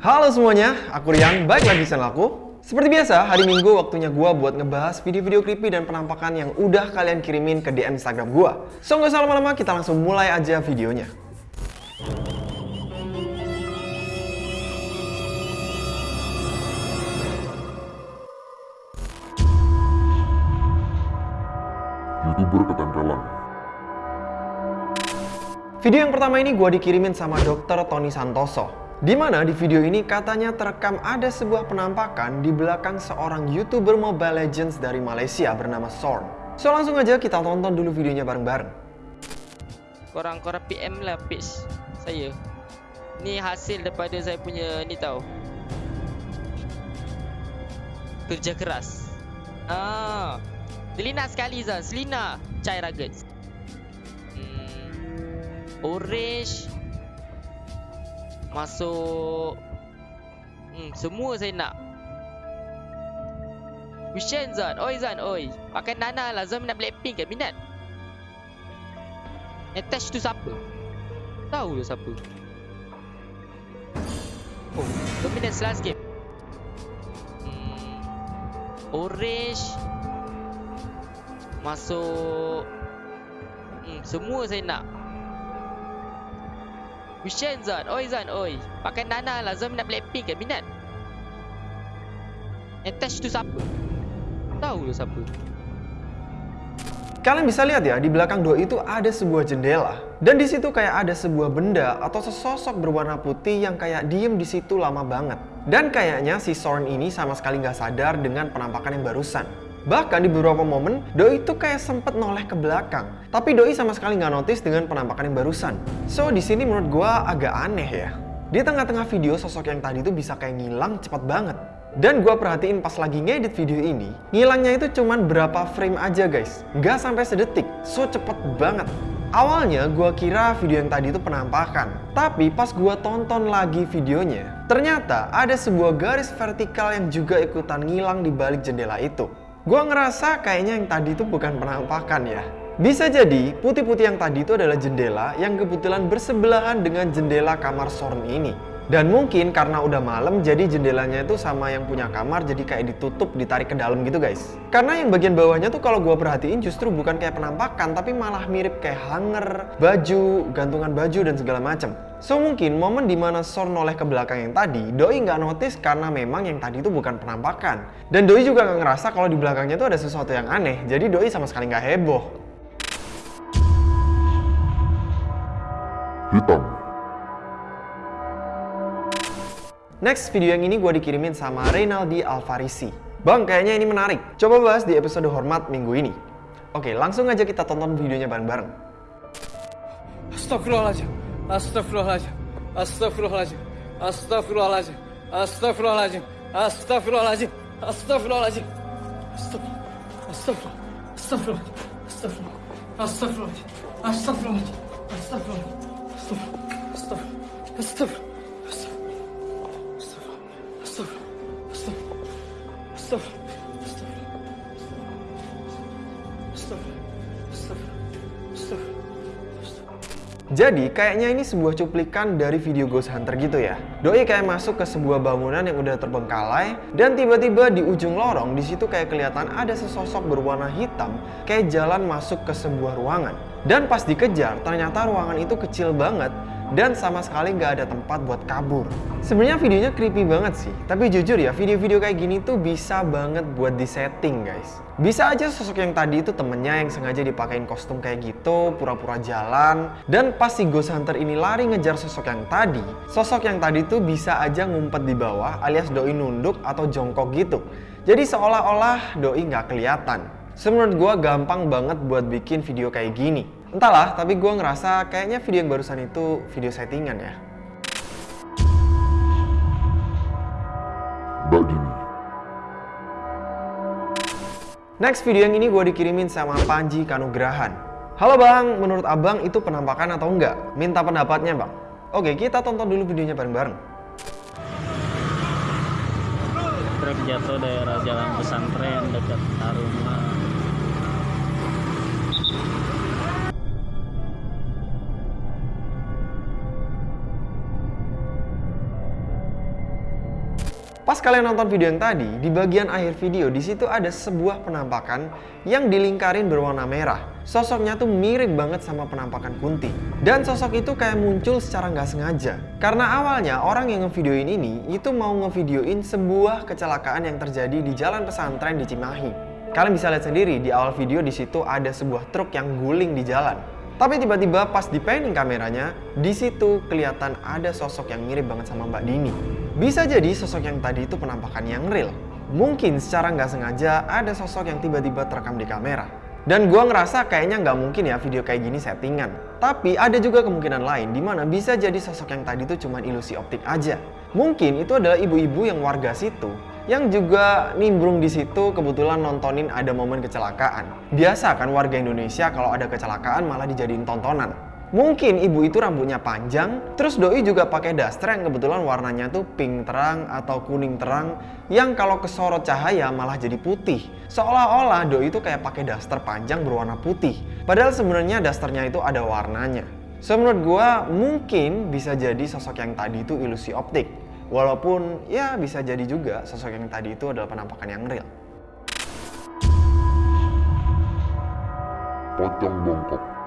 Halo semuanya, aku Rian, balik lagi di channel aku. Seperti biasa, hari Minggu waktunya gua buat ngebahas video-video creepy dan penampakan yang udah kalian kirimin ke DM Instagram gua. So nggak usah lama-lama, kita langsung mulai aja videonya. youtuber ketempelan Video yang pertama ini gua dikirimin sama dokter Tony Santoso. Di mana di video ini katanya terekam ada sebuah penampakan di belakang seorang youtuber Mobile Legends dari Malaysia bernama Sorn. So langsung aja kita tonton dulu videonya bareng-bareng. Korang-korang PM lah page saya. Ni hasil daripada saya punya ni tau. Kerja keras. Ah, Selina sekali Zan, Selina. Chai Rugged hmm, Orange Masuk hmm, Semua saya nak Wishen Zan, oi Zan, oi Pakai Nana lah, Zan nak Blackpink kan, minat Attach tu siapa? Tahu tu siapa? Oh, Dominance last game. Hmm, orange masuk. Hmm, semua saya nak. Wishen Zan, oi Zan, oi. Pakai Nana lah, Zan nak Blackpink kan, minat? Attach tu siapa? Tahu tu siapa? Kalian bisa lihat ya, di belakang doi itu ada sebuah jendela. Dan di situ kayak ada sebuah benda atau sesosok berwarna putih yang kayak diem di situ lama banget. Dan kayaknya si Sorn ini sama sekali nggak sadar dengan penampakan yang barusan. Bahkan di beberapa momen, Doi itu kayak sempet noleh ke belakang. Tapi Doi sama sekali nggak notice dengan penampakan yang barusan. So, di sini menurut gua agak aneh ya. Di tengah-tengah video, sosok yang tadi itu bisa kayak ngilang cepet banget. Dan gue perhatiin pas lagi ngedit video ini, ngilangnya itu cuman berapa frame aja guys. Nggak sampai sedetik, so cepet banget. Awalnya gue kira video yang tadi itu penampakan. Tapi pas gue tonton lagi videonya, ternyata ada sebuah garis vertikal yang juga ikutan ngilang di balik jendela itu. Gue ngerasa kayaknya yang tadi itu bukan penampakan ya. Bisa jadi putih-putih yang tadi itu adalah jendela yang kebetulan bersebelahan dengan jendela kamar Sorn ini. Dan mungkin karena udah malam jadi jendelanya itu sama yang punya kamar jadi kayak ditutup ditarik ke dalam gitu guys. Karena yang bagian bawahnya tuh kalau gua perhatiin justru bukan kayak penampakan tapi malah mirip kayak hanger, baju, gantungan baju dan segala macam. So mungkin momen di mana Sor noleh ke belakang yang tadi, Doi nggak notice karena memang yang tadi itu bukan penampakan. Dan Doi juga nggak ngerasa kalau di belakangnya tuh ada sesuatu yang aneh, jadi Doi sama sekali nggak heboh. hitam Next video yang ini gue dikirimin sama Reynaldi Alfarisi. Bang, kayaknya ini menarik. Coba bahas di episode Hormat minggu ini. Oke, langsung aja kita tonton videonya bareng-bareng. Astagfirullahaladzim. Astagfirullahaladzim. Astagfirullahaladzim. Astagfirullahaladzim. Astagfirullahaladzim. Astagfirullahaladzim. Astagfirullahaladzim. Astagfirullah. Astagfirullah. Astagfirullah. Astagfirullahaladzim. Astagfirullahaladzim. Astagfirullah. Astagfirullah. Astagfirullah. Jadi kayaknya ini sebuah cuplikan dari video Ghost Hunter gitu ya. Doi kayak masuk ke sebuah bangunan yang udah terbengkalai dan tiba-tiba di ujung lorong di situ kayak kelihatan ada sesosok berwarna hitam kayak jalan masuk ke sebuah ruangan. Dan pas dikejar ternyata ruangan itu kecil banget dan sama sekali nggak ada tempat buat kabur. Sebenarnya videonya creepy banget sih, tapi jujur ya video-video kayak gini tuh bisa banget buat disetting guys. Bisa aja sosok yang tadi itu temennya yang sengaja dipakein kostum kayak gitu, pura-pura jalan, dan pas si Ghost Hunter ini lari ngejar sosok yang tadi, sosok yang tadi tuh bisa aja ngumpet di bawah alias doi nunduk atau jongkok gitu. Jadi seolah-olah doi nggak kelihatan. Semenurut gue gampang banget buat bikin video kayak gini. Entahlah, tapi gue ngerasa kayaknya video yang barusan itu video settingan ya. Mbak Dini Next video yang ini gue dikirimin sama Panji Kanugrahan. Halo bang, menurut abang itu penampakan atau enggak? Minta pendapatnya bang. Oke, kita tonton dulu videonya bareng-bareng. truk jatuh daerah jalan pesantren dekat Taruma Pas kalian nonton video yang tadi, di bagian akhir video di situ ada sebuah penampakan yang dilingkarin berwarna merah. Sosoknya tuh mirip banget sama penampakan Kunti. Dan sosok itu kayak muncul secara nggak sengaja. Karena awalnya orang yang ngevideoin ini itu mau ngevideoin sebuah kecelakaan yang terjadi di jalan pesantren di Cimahi. Kalian bisa lihat sendiri di awal video di situ ada sebuah truk yang guling di jalan. Tapi tiba-tiba pas di panning kameranya, di situ kelihatan ada sosok yang mirip banget sama Mbak Dini. Bisa jadi sosok yang tadi itu penampakan yang real. Mungkin secara nggak sengaja ada sosok yang tiba-tiba terekam di kamera. Dan gua ngerasa kayaknya nggak mungkin ya video kayak gini settingan. Tapi ada juga kemungkinan lain di mana bisa jadi sosok yang tadi itu cuma ilusi optik aja. Mungkin itu adalah ibu-ibu yang warga situ yang juga nimbrung di situ kebetulan nontonin ada momen kecelakaan. Biasa kan warga Indonesia kalau ada kecelakaan malah dijadiin tontonan. Mungkin ibu itu rambutnya panjang, terus doi juga pakai daster yang kebetulan warnanya tuh pink terang atau kuning terang yang kalau kesorot cahaya malah jadi putih. Seolah-olah doi itu kayak pakai daster panjang berwarna putih. Padahal sebenarnya dasternya itu ada warnanya. So menurut gua mungkin bisa jadi sosok yang tadi itu ilusi optik. Walaupun ya bisa jadi juga sosok yang tadi itu adalah penampakan yang real. Pocong bongkok.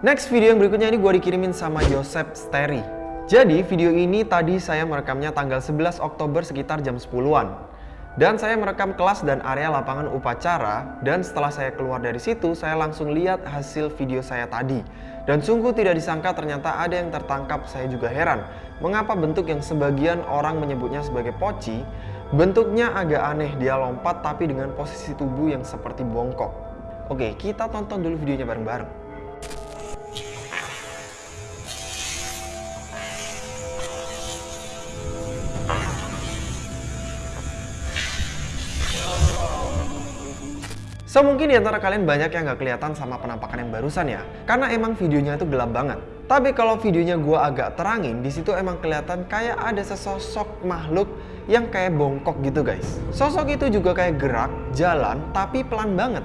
Next video yang berikutnya ini gue dikirimin sama Joseph Steri. Jadi video ini tadi saya merekamnya tanggal 11 Oktober sekitar jam 10-an. Dan saya merekam kelas dan area lapangan upacara dan setelah saya keluar dari situ saya langsung lihat hasil video saya tadi. Dan sungguh tidak disangka ternyata ada yang tertangkap saya juga heran. Mengapa bentuk yang sebagian orang menyebutnya sebagai poci, bentuknya agak aneh dia lompat tapi dengan posisi tubuh yang seperti bongkok. Oke kita tonton dulu videonya bareng-bareng. So mungkin di antara kalian banyak yang gak kelihatan sama penampakan yang barusan ya, karena emang videonya itu gelap banget. Tapi kalau videonya gue agak terangin, di situ emang kelihatan kayak ada sesosok makhluk yang kayak bongkok gitu guys. Sosok itu juga kayak gerak, jalan, tapi pelan banget.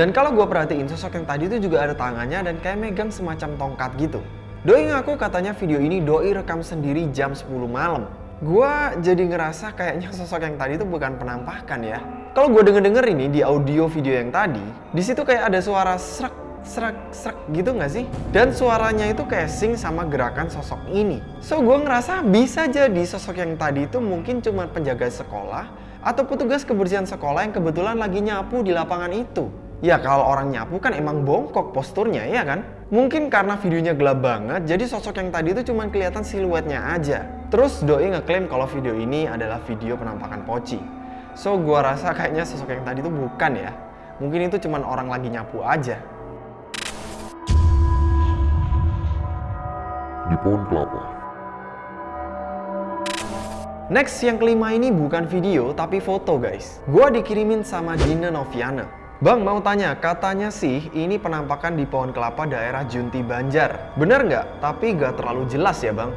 Dan kalau gue perhatiin sosok yang tadi itu juga ada tangannya dan kayak megang semacam tongkat gitu. Doi ngaku katanya video ini Doi rekam sendiri jam 10 malam. Gua jadi ngerasa kayaknya sosok yang tadi itu bukan penampakan ya. Kalau gue denger-denger ini di audio video yang tadi, di situ kayak ada suara serak, serak, serak gitu nggak sih? Dan suaranya itu kayak sing sama gerakan sosok ini. So gue ngerasa bisa jadi sosok yang tadi itu mungkin cuma penjaga sekolah atau petugas kebersihan sekolah yang kebetulan lagi nyapu di lapangan itu. Ya kalau orang nyapu kan emang bongkok posturnya ya kan? Mungkin karena videonya gelap banget, jadi sosok yang tadi itu cuma kelihatan siluetnya aja. Terus Doi ngeklaim kalau video ini adalah video penampakan Poci. So gua rasa kayaknya sosok yang tadi itu bukan ya. Mungkin itu cuma orang lagi nyapu aja. Di pohon kelapa. Next yang kelima ini bukan video tapi foto guys. Gua dikirimin sama Dina Noviana. Bang mau tanya, katanya sih ini penampakan di pohon kelapa daerah Junti Banjar. Bener nggak? Tapi nggak terlalu jelas ya bang.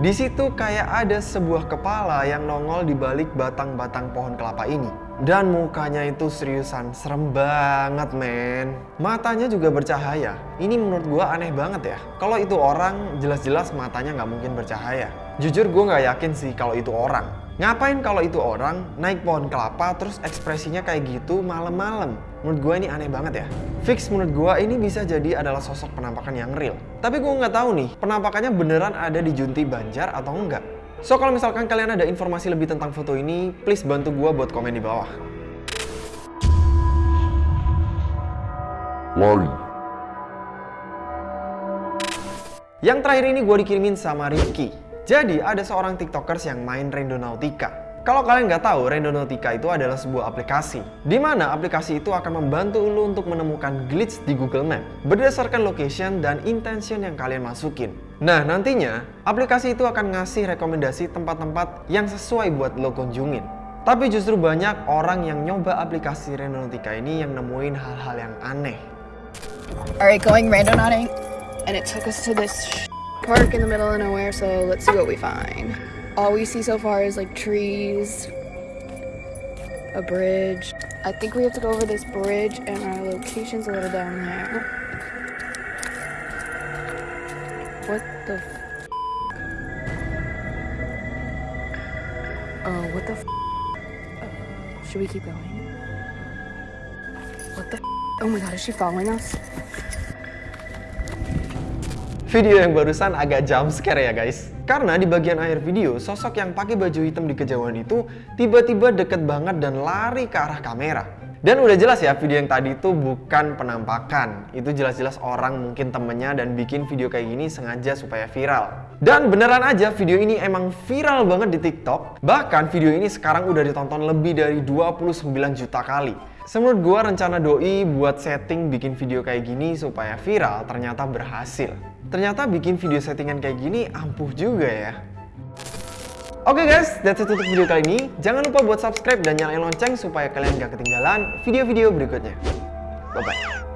Di situ kayak ada sebuah kepala yang nongol di balik batang-batang pohon kelapa ini. Dan mukanya itu seriusan, serem banget men. Matanya juga bercahaya. Ini menurut gua aneh banget ya. Kalau itu orang, jelas-jelas matanya nggak mungkin bercahaya. Jujur gue nggak yakin sih kalau itu orang. Ngapain kalau itu orang naik pohon kelapa terus ekspresinya kayak gitu malam-malam? Menurut gue ini aneh banget ya. Fix menurut gue ini bisa jadi adalah sosok penampakan yang real. Tapi gue nggak tahu nih, penampakannya beneran ada di Junti Banjar atau enggak. So kalau misalkan kalian ada informasi lebih tentang foto ini, please bantu gue buat komen di bawah. Lari. Yang terakhir ini gue dikirimin sama Rifki. Jadi ada seorang tiktokers yang main Randonautica. Kalau kalian nggak tahu, Randonautica itu adalah sebuah aplikasi. Di mana aplikasi itu akan membantu lo untuk menemukan glitch di Google Map berdasarkan location dan intention yang kalian masukin. Nah, nantinya aplikasi itu akan ngasih rekomendasi tempat-tempat yang sesuai buat lo kunjungin. Tapi justru banyak orang yang nyoba aplikasi Randonautica ini yang nemuin hal-hal yang aneh. Alright, going randonauting, and it took us to this park in the middle of nowhere, so let's see what we find. All we see so far is like trees, a bridge. I think we have to go over this bridge, and our location's a little down there. What the? F- Oh, what the f? Oh, should we keep going? What the f? Oh my god, is she following us? Video yang barusan agak jump scare ya guys. Karena di bagian akhir video, sosok yang pakai baju hitam di kejauhan itu tiba-tiba deket banget dan lari ke arah kamera. Dan udah jelas ya video yang tadi itu bukan penampakan. Itu jelas-jelas orang mungkin temennya dan bikin video kayak gini sengaja supaya viral. Dan beneran aja video ini emang viral banget di TikTok. Bahkan video ini sekarang udah ditonton lebih dari 29 juta kali. Menurut gua rencana doi buat setting bikin video kayak gini supaya viral ternyata berhasil. Ternyata bikin video settingan kayak gini ampuh juga ya. Oke guys, that's it untuk video kali ini. Jangan lupa buat subscribe dan nyalain lonceng supaya kalian gak ketinggalan video-video berikutnya. Bye-bye.